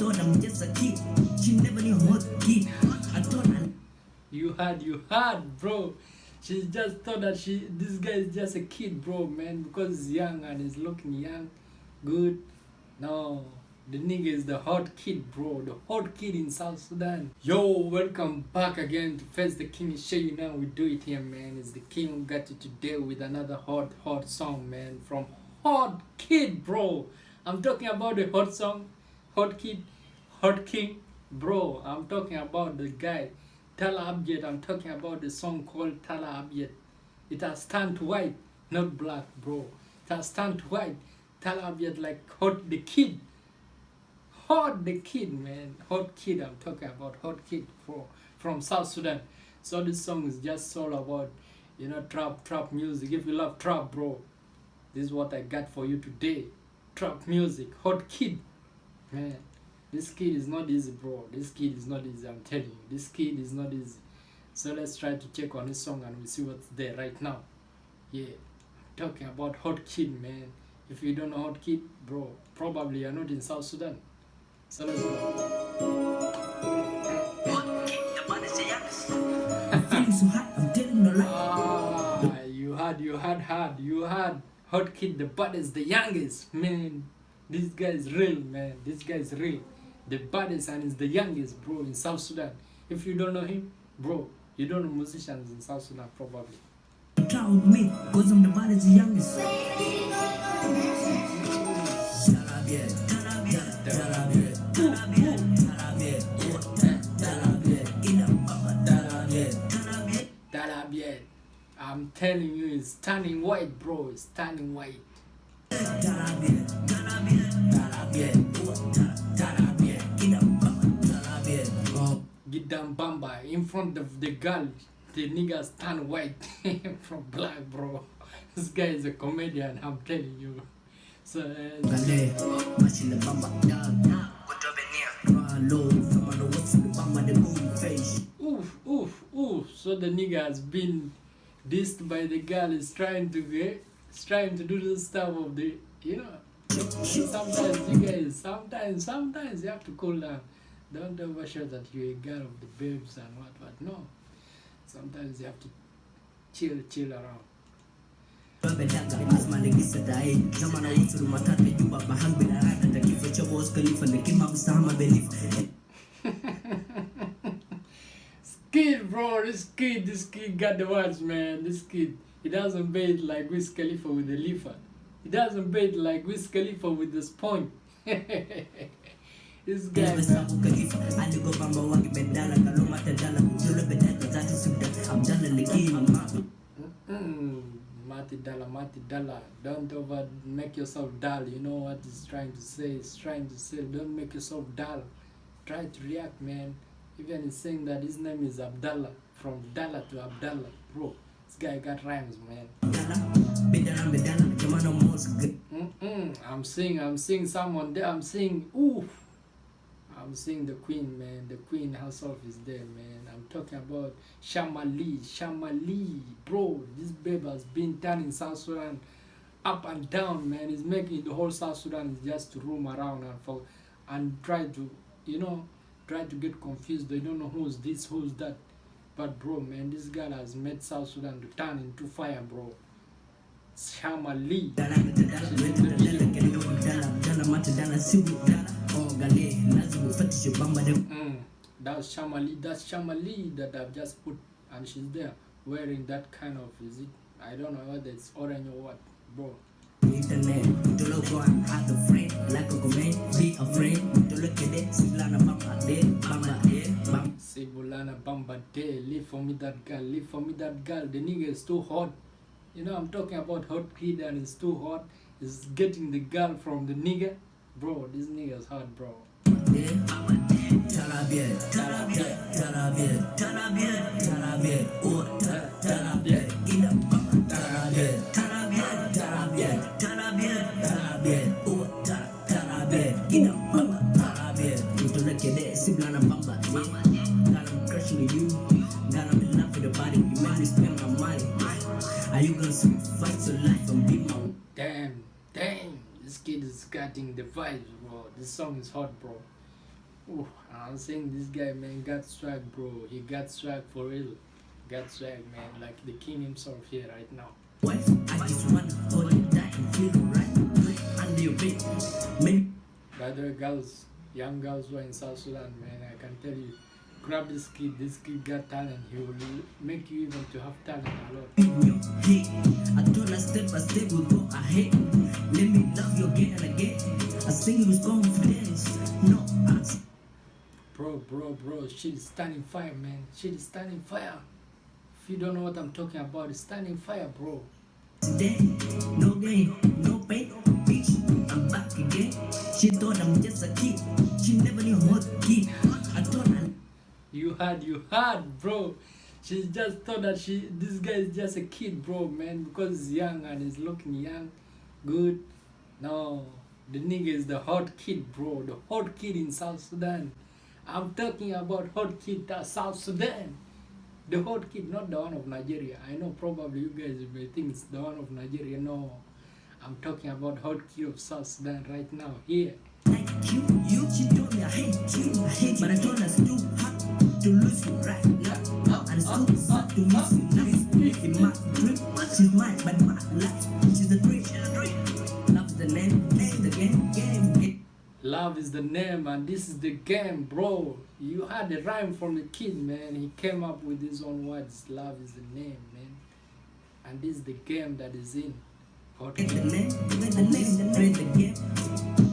thought I'm just a kid. She never knew what kid. I You had, you had, bro. She just thought that she, this guy is just a kid, bro, man, because he's young and he's looking young, good. No, the nigga is the hot kid, bro, the hot kid in South Sudan. Yo, welcome back again to Face the King. Show you now we do it here, man. It's the King who got you today with another hot, hot song, man, from Hot Kid, bro. I'm talking about the hot song, Hot Kid, Hot King, bro. I'm talking about the guy. Tala Abjad, I'm talking about the song called Tala Abjad. It has turned white, not black, bro. It has turned white. Tala Abjad like hot the kid. Hot the kid, man. Hot kid, I'm talking about hot kid bro, from South Sudan. So this song is just all about, you know, trap, trap music. If you love trap, bro, this is what I got for you today. Trap music, hot kid, man. This kid is not easy, bro. This kid is not easy, I'm telling you. This kid is not easy. So let's try to check on this song and we see what's there right now. Yeah, I'm talking about Hot Kid, man. If you don't know Hot Kid, bro, probably you're not in South Sudan. So let's go. feeling so hot. I'm telling no lie. Ah, you had, you had, had, you had Hot Kid, the baddest, the youngest, man. This guy is real, man. This guy is real. The baddest and is the youngest, bro, in South Sudan. If you don't know him, bro, you don't know musicians in South Sudan, probably. Proud me, cause I'm the baddest, youngest. I'm telling you, it's turning white, bro. It's turning white. Oh. Gidam Bamba in front of the girl. The niggas turn white from black, bro. This guy is a comedian, I'm telling you. So, uh, Gale, machine the bamba, dog. Ralo, someone know what's in the bamba, the movie face. oof, oof, oof. So the nigga has been dissed by the girl. Is trying to get, trying to do this stuff of the, you know. Sometimes you guys, sometimes, sometimes you have to cool down. Don't overshow that you're a girl of the babes and what, what. No. Sometimes you have to chill, chill around. Skid, bro, this kid, this kid got the words, man. This kid, he doesn't bait like Wiz Khalifa with the leafer. He doesn't bait like Wiz Khalifa with the sponge. this guy, man. Abu Khalifa, aligo bamba wagi bedala, kalo mata dala, kujolo bedala, zati subda, Abdallah Leki, mama. Mm, Mati Dala, Mati Dala. Don't over make yourself dull. You know what he's trying to say? He's trying to say, don't make yourself dull. Try to react, man. Even he's saying that his name is Abdallah. From Dala to Abdallah. Bro, this guy got rhymes, man. Good. Mm-mm. I'm seeing, I'm seeing someone there. I'm seeing, oof. I'm seeing the queen, man. The queen herself is there, man. I'm talking about Shamali, Shamali, bro. This babe has been turning South Sudan up and down, man. He's making the whole South Sudan is just to roam around and for and try to, you know, try to get confused. They don't know who's this, who's that. But bro, man, this girl has made South Sudan to turn into fire, bro. Bamba de. Mm, that's Shamali. That's Shamali that I've just put, and she's there wearing that kind of. Is it? I don't know whether it's orange or what, bro. Internet to look on have a friend like a comment be a friend to look at it silana bamba de bamba de bamba Sibulana Bamba Day, leave for me that girl, leave for me that girl. The nigga is too hot. You know, I'm talking about hot kid and it's too hot. He's getting the girl from the nigga. Bro, this nigga is hot, bro. de Damn, damn. This kid is getting the vibes, bro. This song is hot, bro. Ooh, I'm saying this guy, man, got swag, bro. He got swag for real. Got swag, man, like the king himself here right now. wife. I just wanna hold you tight and feel right under your bed. Maybe By the way, girls, young girls who are in South Sudan, man, I can tell you, grab this kid. This kid got talent. He will make you even to have talent a lot. Shit is standing fire, man. Shit is standing fire. If you don't know what I'm talking about, it's standing fire, bro. accident. No gain, no pain. Bitch, I'm back again. She thought I'm just a kid. She never knew what kid. I told her You had, you had, bro. She just thought that she, this guy is just a kid, bro, man, because he's young and he's looking young, good. No, the nigga is the hot kid, bro, the hot kid in South Sudan. I'm talking about hot kid at uh, South Sudan. The hot kid, not the one of Nigeria. I know probably you guys may think it's the one of Nigeria. No, I'm talking about hot kid of South Sudan right now, here. like you, you. She told me I hate you, I hate you. But I told her it's too hot to lose you right now. And it's too sad to miss you now. In my dream, she's mine, but my life, Love is the name and this is the game, bro. You had a rhyme from the kid, man. He came up with his own words. Love is the name, man. And this is the game that is in. Get the name, the name, play the game.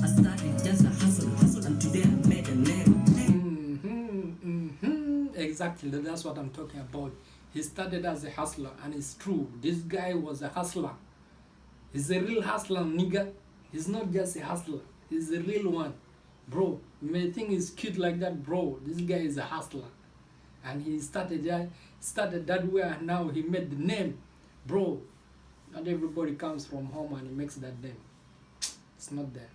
I started just a hustle, hustle, and today I made a name. hmm hmm Exactly, that's what I'm talking about. He started as a hustler, and it's true. This guy was a hustler. He's a real hustler, nigga. He's not just a hustler. He's the real one, bro. You may think he's cute like that, bro. This guy is a hustler, and he started that started that way, and now he made the name, bro. Not everybody comes from home and he makes that name. It's not there.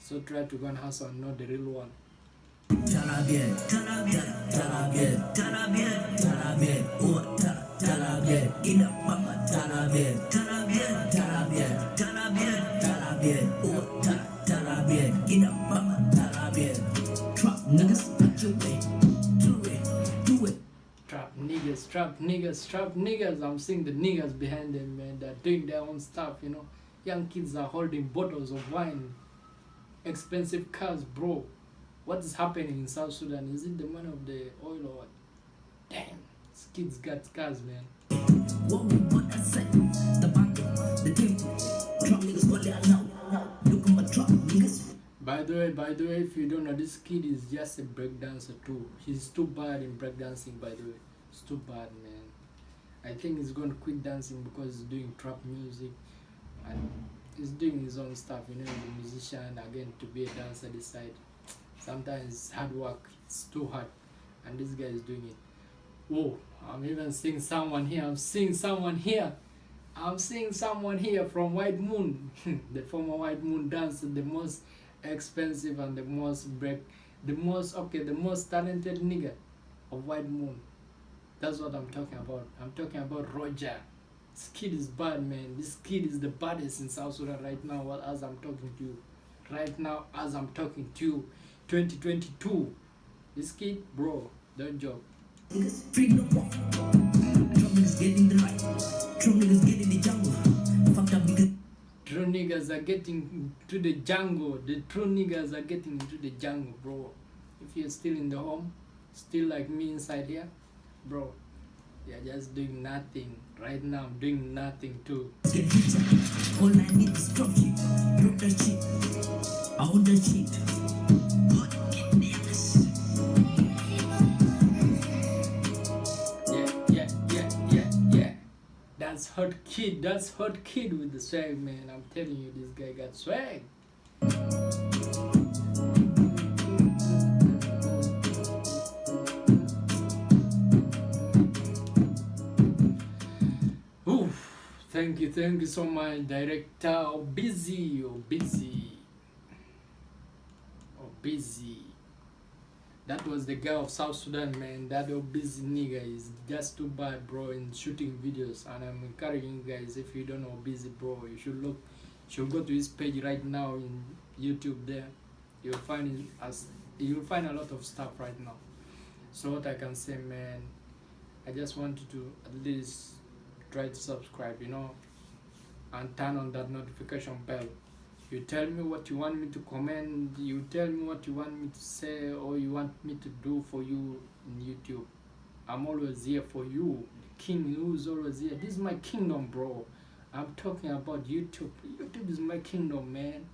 So try to go and hustle and the real one. Trap niggas, trap niggas. I'm seeing the niggas behind them, man. They're doing their own stuff, you know. Young kids are holding bottles of wine, expensive cars, bro. What is happening in South Sudan? Is it the money of the oil or what? Damn, these kids got cars, man. What we what I said, the the team. Trap niggas, what they allow. Look at my trap niggas. By the way, by the way, if you don't know, this kid is just a breakdancer too. He's too bad in breakdancing, by the way. It's too bad, man. I think he's gonna quit dancing because he's doing trap music and he's doing his own stuff, you know, a musician again to be a dancer decide. Sometimes hard work, it's too hard. And this guy is doing it. Whoa, I'm even seeing someone here, I'm seeing someone here. I'm seeing someone here from White Moon, the former White Moon dancer, the most expensive and the most break, the most okay, the most talented nigga of White Moon. That's what I'm talking about. I'm talking about Roger. This kid is bad, man. This kid is the baddest in South Sudan right now. while- As I'm talking to you, right now, as I'm talking to you, 2022. This kid, bro, don't joke. Niggas free no more. Niggas get in the light. Trap niggas get in the jungle. Fucked up niggas. True niggas are getting to the jungle. The true niggas are getting into the jungle, bro. If you're still in the home, still like me inside here, bro, you're just doing nothing. Right now, I'm doing nothing too. All I need is drop shit. Drop that shit. That shit. Yeah, yeah, yeah, yeah, yeah. That's hot kid. That's hot kid with the swag, man. I'm telling you, this guy got swag. You, thank you so much, director. Oh, busy, oh, busy. Oh, busy. That was the guy of South Sudan, man. That old busy nigga is just too bad, bro, in shooting videos. And I'm encouraging you guys, if you don't know busy, bro, you should look, you should go to his page right now in YouTube. There, you'll find as you'll find a lot of stuff right now. So what I can say, man, I just want you to at least try to subscribe, you know, and turn on that notification bell. You tell me what you want me to comment, you tell me what you want me to say, or you want me to do for you in YouTube. I'm always here for you. King who's always here. This is my kingdom, bro. I'm talking about YouTube. YouTube is my kingdom, man.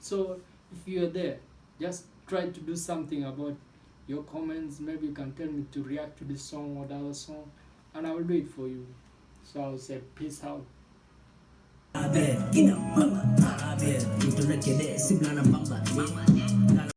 So if you're there, just try to do something about your comments. Maybe you can tell me to react to this song or the other song, and I will do it for you. So I'll say peace out. Tarabe, ina mama, tarabe, tuturekede, eh, siblana bamba, yeah.